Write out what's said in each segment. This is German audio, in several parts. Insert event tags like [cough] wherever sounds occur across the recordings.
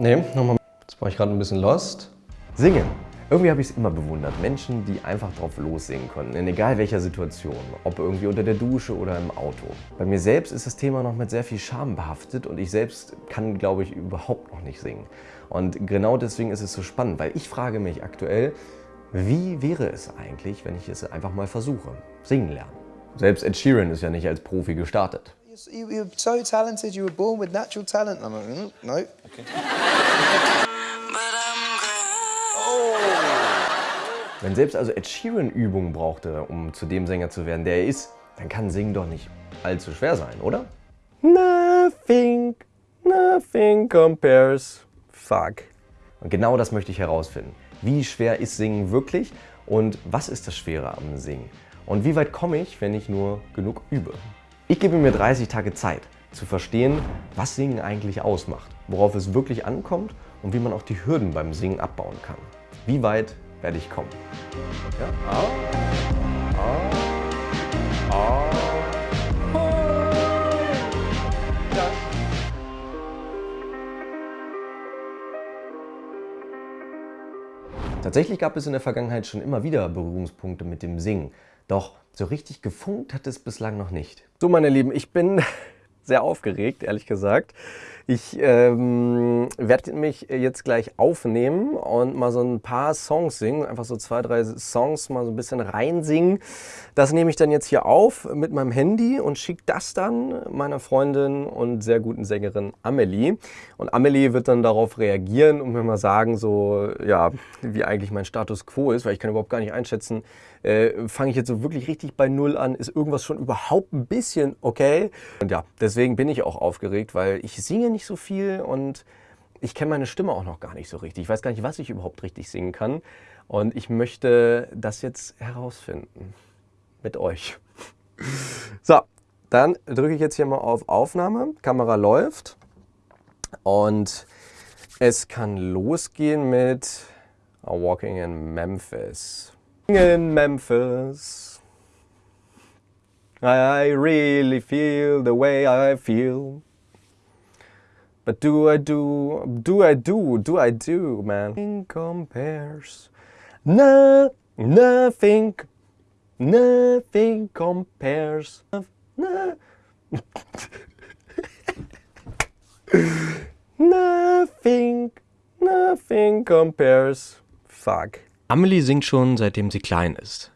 Nee, nochmal. Jetzt war ich gerade ein bisschen lost. Singen. Irgendwie habe ich es immer bewundert. Menschen, die einfach drauf lossingen können, in egal welcher Situation. Ob irgendwie unter der Dusche oder im Auto. Bei mir selbst ist das Thema noch mit sehr viel Scham behaftet und ich selbst kann, glaube ich, überhaupt noch nicht singen. Und genau deswegen ist es so spannend, weil ich frage mich aktuell, wie wäre es eigentlich, wenn ich es einfach mal versuche? Singen lernen. Selbst Ed Sheeran ist ja nicht als Profi gestartet. You, you're so talented, you were born with natural talent. I'm like, mm, no. Okay. Wenn selbst also Ed Sheeran Übungen brauchte, um zu dem Sänger zu werden, der er ist, dann kann Singen doch nicht allzu schwer sein, oder? Nothing, nothing compares. Fuck. Und genau das möchte ich herausfinden. Wie schwer ist Singen wirklich und was ist das Schwere am Singen? Und wie weit komme ich, wenn ich nur genug übe? Ich gebe mir 30 Tage Zeit, zu verstehen, was Singen eigentlich ausmacht, worauf es wirklich ankommt und wie man auch die Hürden beim Singen abbauen kann. Wie weit werde ich kommen. Ja? Ah. Ah. Ah. Tatsächlich gab es in der Vergangenheit schon immer wieder Berührungspunkte mit dem Singen. Doch so richtig gefunkt hat es bislang noch nicht. So meine Lieben, ich bin sehr aufgeregt, ehrlich gesagt. Ich ähm, werde mich jetzt gleich aufnehmen und mal so ein paar Songs singen, einfach so zwei, drei Songs mal so ein bisschen reinsingen. Das nehme ich dann jetzt hier auf mit meinem Handy und schicke das dann meiner Freundin und sehr guten Sängerin Amelie. Und Amelie wird dann darauf reagieren und mir mal sagen, so, ja, wie eigentlich mein Status quo ist, weil ich kann überhaupt gar nicht einschätzen, äh, fange ich jetzt so wirklich richtig bei Null an, ist irgendwas schon überhaupt ein bisschen okay? Und ja, deswegen bin ich auch aufgeregt, weil ich singe nicht so viel und ich kenne meine Stimme auch noch gar nicht so richtig. Ich weiß gar nicht, was ich überhaupt richtig singen kann. Und ich möchte das jetzt herausfinden. Mit euch. [laughs] So, dann drücke ich jetzt hier mal auf Aufnahme. Kamera läuft. Und es kann losgehen mit Walking in Memphis. In Memphis. I really feel the way I feel. But do I do, do I do, do I do, man? Nothing compares. No, nothing, nothing compares. No. [laughs] nothing, nothing compares. Fuck. Amelie singt schon seitdem sie klein ist.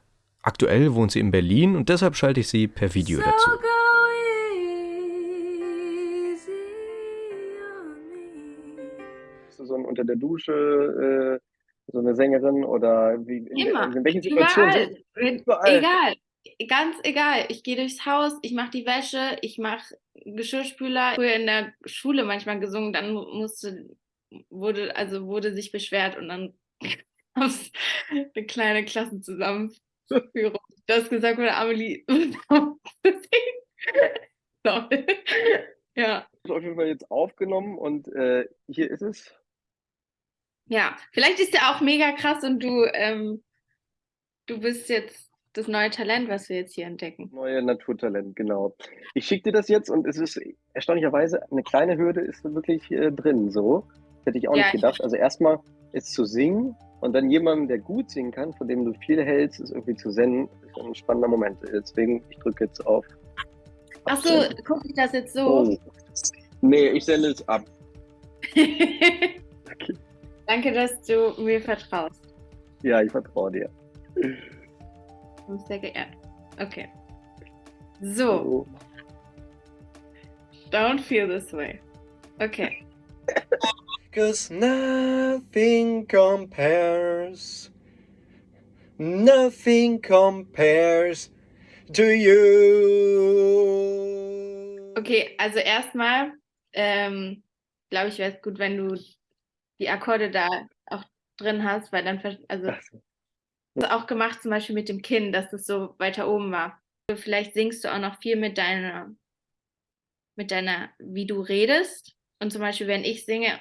Aktuell wohnt sie in Berlin und deshalb schalte ich sie per Video dazu. so ein unter der Dusche, äh, so eine Sängerin oder wie, in, Immer. in welchen Situationen? Überall. Überall. Egal. Ganz egal. Ich gehe durchs Haus, ich mache die Wäsche, ich mache Geschirrspüler. Früher in der Schule manchmal gesungen, dann musste, wurde, also wurde sich beschwert und dann [laughs] gab es eine kleine Klassenzusammenführung. [laughs] Das gesagt wurde, Amelie. [laughs] [laughs] ja. Das ist auf jeden Fall jetzt aufgenommen und äh, hier ist es. Ja, vielleicht ist der auch mega krass und du, ähm, du bist jetzt das neue Talent, was wir jetzt hier entdecken. Neue Naturtalent, genau. Ich schicke dir das jetzt und es ist erstaunlicherweise eine kleine Hürde ist wirklich äh, drin. So hätte ich auch ja, nicht gedacht. Also erstmal ist zu singen und dann jemandem, der gut singen kann, von dem du viel hältst, ist irgendwie zu senden, ist ein spannender Moment. Deswegen ich drücke jetzt auf. Achso, gucke ich das jetzt so? Oh. Nee, ich sende es ab. okay. [laughs] Danke, dass du mir vertraust. Ja, ich vertraue dir. Sehr geehrt. Okay. So. Don't feel this way. Okay. [laughs] Cause nothing compares. Nothing compares to you. Okay, also erstmal, ähm, glaube ich, wäre es gut, wenn du die Akkorde da auch drin hast, weil dann, also das auch gemacht zum Beispiel mit dem Kinn, dass das so weiter oben war. Vielleicht singst du auch noch viel mit deiner, mit deiner, wie du redest. Und zum Beispiel, wenn ich singe,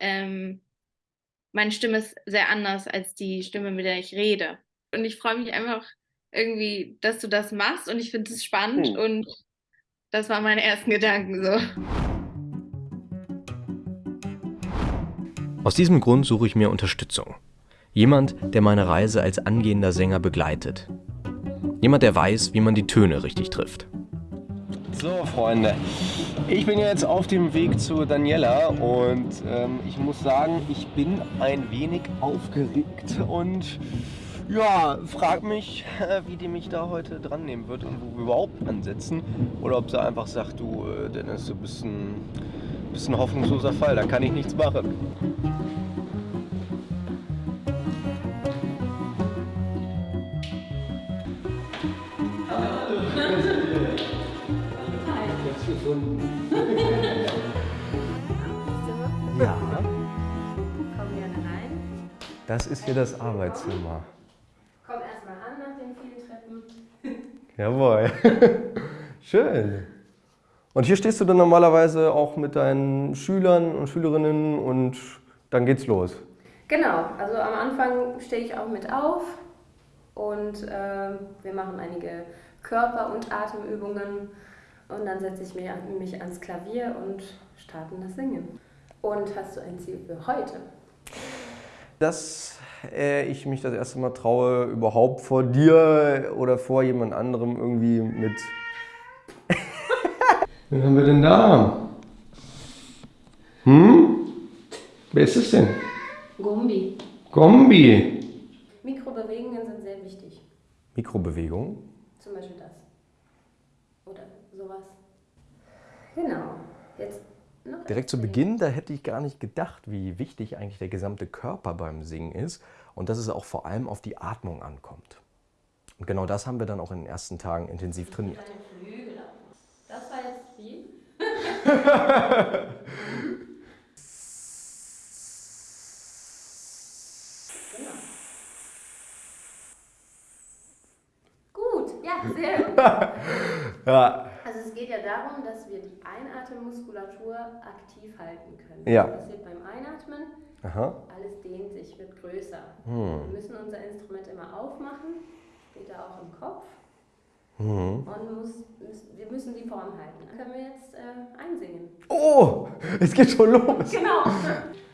ähm, meine Stimme ist sehr anders als die Stimme, mit der ich rede. Und ich freue mich einfach irgendwie, dass du das machst und ich finde es spannend hm. und das waren meine ersten Gedanken so. Aus diesem Grund suche ich mir Unterstützung. Jemand, der meine Reise als angehender Sänger begleitet. Jemand, der weiß, wie man die Töne richtig trifft. So, Freunde, ich bin jetzt auf dem Weg zu Daniela und ähm, ich muss sagen, ich bin ein wenig aufgeregt und ja, frag mich, wie die mich da heute dran nehmen wird und wo wir überhaupt ansetzen. Oder ob sie einfach sagt, du äh, Dennis, du bist ein, bist ein hoffnungsloser Fall, da kann ich nichts machen. Gefunden. [laughs] ja. Komm gerne rein. Das ist hier das Arbeitszimmer. Komm erstmal an nach den vielen Treppen. [laughs] Jawohl. [laughs] Schön. Und hier stehst du dann normalerweise auch mit deinen Schülern und Schülerinnen und dann geht's los. Genau, also am Anfang stehe ich auch mit auf und äh, wir machen einige Körper- und Atemübungen und dann setze ich mich, mich ans Klavier und starten das Singen. Und hast du ein Ziel für heute? Dass äh, ich mich das erste Mal traue, überhaupt vor dir oder vor jemand anderem irgendwie mit... [laughs] Wen haben wir denn da? Hm? Wer ist es denn? Gombi. Gombi. Mikrobewegungen sind sehr wichtig. Mikrobewegungen? Zum Beispiel das sowas. Genau. Jetzt Direkt zu Beginn, da hätte ich gar nicht gedacht, wie wichtig eigentlich der gesamte Körper beim Singen ist und dass es auch vor allem auf die Atmung ankommt. Und genau das haben wir dann auch in den ersten Tagen intensiv trainiert. Das war jetzt viel. [laughs] genau. Gut, ja, sehr [laughs] gut. ja darum, dass wir die Einatemmmuskulatur aktiv halten können. Ja. Das passiert beim Einatmen. Aha. Alles dehnt sich, wird größer. Hm. Wir müssen unser Instrument immer aufmachen, später auch im Kopf. Hm. Und muss, wir müssen die Form halten. Dann können wir jetzt äh, einsingen. Oh, es geht schon los. Genau. [laughs]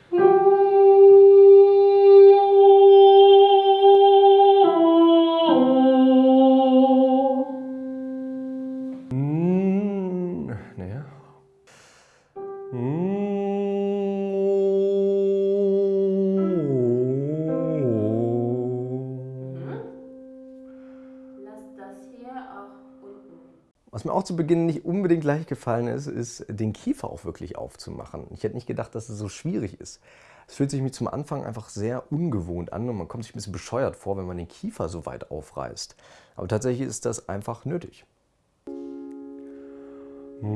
Was mir auch zu Beginn nicht unbedingt leicht gefallen ist, ist, den Kiefer auch wirklich aufzumachen. Ich hätte nicht gedacht, dass es so schwierig ist. Es fühlt sich mir zum Anfang einfach sehr ungewohnt an und man kommt sich ein bisschen bescheuert vor, wenn man den Kiefer so weit aufreißt. Aber tatsächlich ist das einfach nötig. Ja,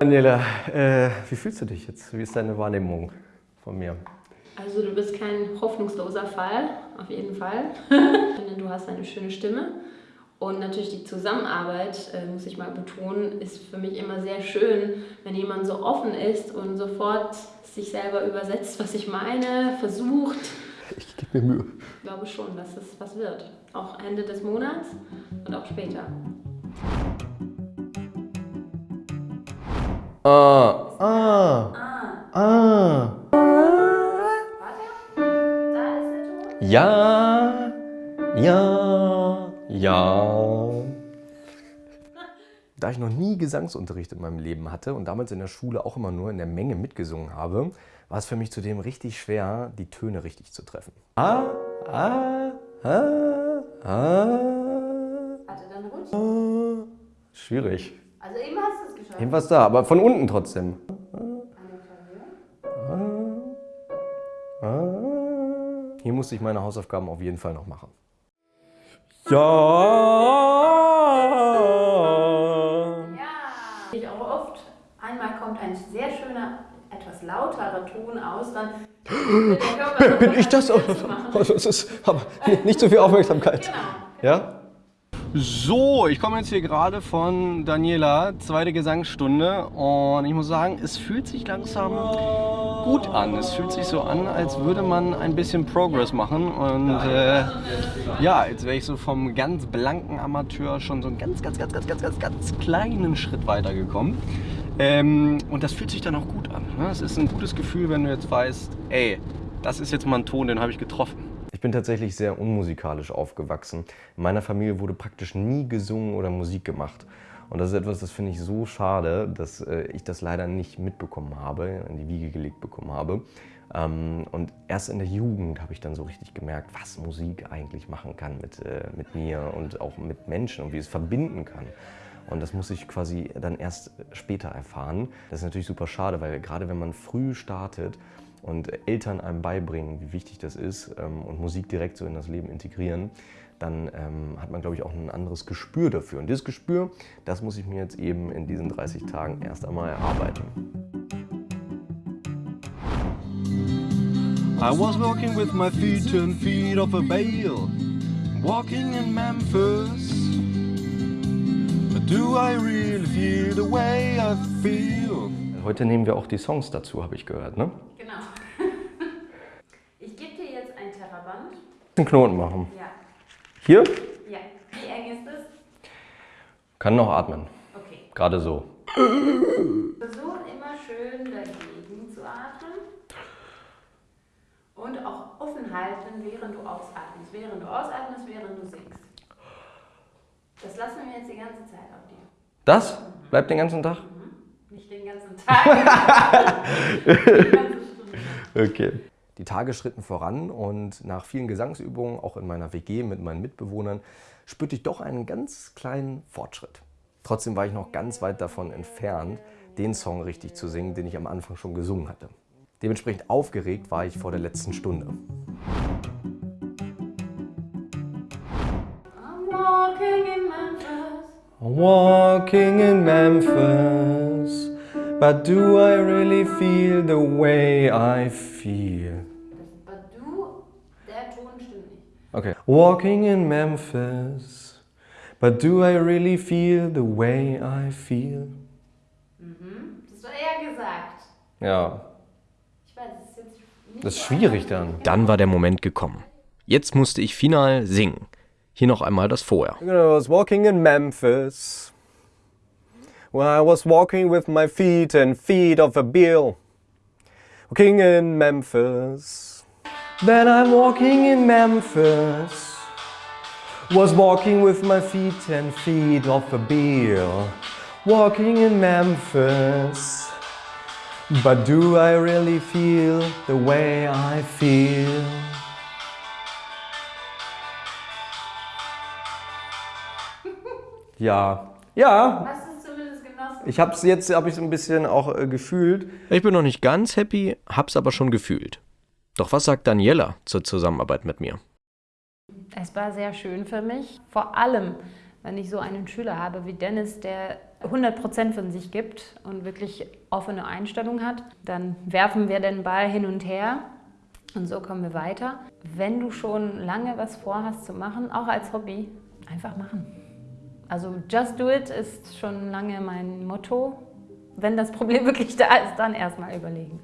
Daniela, äh, wie fühlst du dich jetzt? Wie ist deine Wahrnehmung von mir? Also du bist kein hoffnungsloser Fall, auf jeden Fall. [laughs] du hast eine schöne Stimme. Und natürlich die Zusammenarbeit, äh, muss ich mal betonen, ist für mich immer sehr schön, wenn jemand so offen ist und sofort sich selber übersetzt, was ich meine, versucht. Ich gebe mir Mühe. Ich glaube schon, dass es was wird. Auch Ende des Monats und auch später. Ah, ah, ah. Ja, ja, ja. Da ich noch nie Gesangsunterricht in meinem Leben hatte und damals in der Schule auch immer nur in der Menge mitgesungen habe, war es für mich zudem richtig schwer, die Töne richtig zu treffen. Ah, ah, ah, ah. Warte, dann rutsch. Schwierig. Also eben was da, aber von unten trotzdem. Hier musste ich meine Hausaufgaben auf jeden Fall noch machen. Ja. Ja. Ich auch oft. Einmal kommt ein sehr schöner, etwas lauterer Ton aus, dann bin, bin ich das? Also, das ist aber nicht so viel Aufmerksamkeit. Genau. Ja? So, ich komme jetzt hier gerade von Daniela, zweite Gesangsstunde und ich muss sagen, es fühlt sich langsam gut an. Es fühlt sich so an, als würde man ein bisschen Progress machen und äh, ja, jetzt wäre ich so vom ganz blanken Amateur schon so einen ganz, ganz, ganz, ganz, ganz, ganz, ganz kleinen Schritt weitergekommen. Ähm, und das fühlt sich dann auch gut an. Ne? Es ist ein gutes Gefühl, wenn du jetzt weißt, ey, das ist jetzt mal ein Ton, den habe ich getroffen. Ich bin tatsächlich sehr unmusikalisch aufgewachsen. In meiner Familie wurde praktisch nie gesungen oder Musik gemacht. Und das ist etwas, das finde ich so schade, dass äh, ich das leider nicht mitbekommen habe, in die Wiege gelegt bekommen habe. Ähm, und erst in der Jugend habe ich dann so richtig gemerkt, was Musik eigentlich machen kann mit, äh, mit mir und auch mit Menschen und wie es verbinden kann. Und das muss ich quasi dann erst später erfahren. Das ist natürlich super schade, weil gerade wenn man früh startet, und Eltern einem beibringen, wie wichtig das ist ähm, und Musik direkt so in das Leben integrieren, dann ähm, hat man, glaube ich, auch ein anderes Gespür dafür. Und dieses Gespür, das muss ich mir jetzt eben in diesen 30 Tagen erst einmal erarbeiten. I was walking with my feet and feet of a bale Walking in Memphis But do I really feel the way I feel? Heute nehmen wir auch die Songs dazu, habe ich gehört, ne? Einen Knoten machen. Ja. Hier? Ja. Wie eng ist es? Kann noch atmen. Okay. Gerade so. Versuch immer schön dagegen zu atmen. Und auch offen halten, während du ausatmest. Während du ausatmest, während du singst. Das lassen wir jetzt die ganze Zeit auf dir. Das? Bleibt den ganzen Tag? Mhm. Nicht den ganzen Tag. [laughs] die ganze Stunde. Okay. Die Tage schritten voran und nach vielen Gesangsübungen, auch in meiner WG mit meinen Mitbewohnern, spürte ich doch einen ganz kleinen Fortschritt. Trotzdem war ich noch ganz weit davon entfernt, den Song richtig zu singen, den ich am Anfang schon gesungen hatte. Dementsprechend aufgeregt war ich vor der letzten Stunde. walking in Memphis, but do I really feel the way I feel? Okay. Walking in Memphis, but do I really feel the way I feel? Mhm. Das war er gesagt. Ja. Ich weiß, das ist jetzt nicht Das ist schwierig dann. Dann war der Moment gekommen. Jetzt musste ich final singen. Hier noch einmal das Vorher. I was walking in Memphis. When I was walking with my feet and feet of a bill. Walking in Memphis. Then I'm walking in Memphis Was walking with my feet and feet off a beer Walking in Memphis But do I really feel the way I feel? Ja, ja. Hast du es zumindest genossen? Ich hab's jetzt, hab ich ein bisschen auch äh, gefühlt. Ich bin noch nicht ganz happy, hab's aber schon gefühlt. Doch was sagt Daniela zur Zusammenarbeit mit mir? Es war sehr schön für mich, vor allem, wenn ich so einen Schüler habe wie Dennis, der 100% von sich gibt und wirklich offene Einstellung hat, dann werfen wir den Ball hin und her und so kommen wir weiter. Wenn du schon lange was vorhast zu machen, auch als Hobby, einfach machen. Also just do it ist schon lange mein Motto. Wenn das Problem [laughs] wirklich da ist, dann erstmal überlegen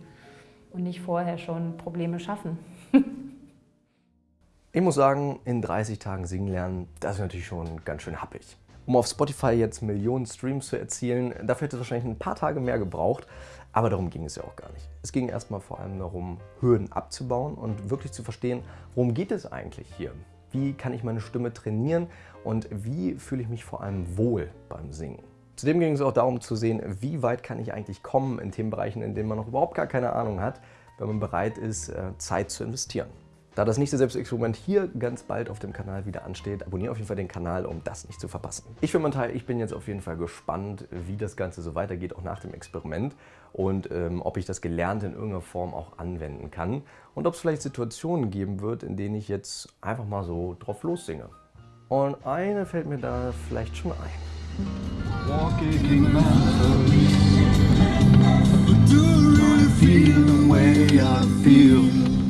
und nicht vorher schon Probleme schaffen. [laughs] ich muss sagen, in 30 Tagen singen lernen, das ist natürlich schon ganz schön happig. Um auf Spotify jetzt Millionen Streams zu erzielen, dafür hätte es wahrscheinlich ein paar Tage mehr gebraucht, aber darum ging es ja auch gar nicht. Es ging erstmal vor allem darum, Hürden abzubauen und wirklich zu verstehen, worum geht es eigentlich hier? Wie kann ich meine Stimme trainieren und wie fühle ich mich vor allem wohl beim Singen? Zudem ging es auch darum zu sehen, wie weit kann ich eigentlich kommen in Themenbereichen, in denen man noch überhaupt gar keine Ahnung hat, wenn man bereit ist, äh, Zeit zu investieren. Da das nächste Selbstexperiment hier ganz bald auf dem Kanal wieder ansteht, abonniere auf jeden Fall den Kanal, um das nicht zu verpassen. Ich für meinen Teil, ich bin jetzt auf jeden Fall gespannt, wie das Ganze so weitergeht, auch nach dem Experiment und ähm, ob ich das Gelernte in irgendeiner Form auch anwenden kann und ob es vielleicht Situationen geben wird, in denen ich jetzt einfach mal so drauf lossinge. Und eine fällt mir da vielleicht schon ein. Walking Memphis Do you really feel the way I feel?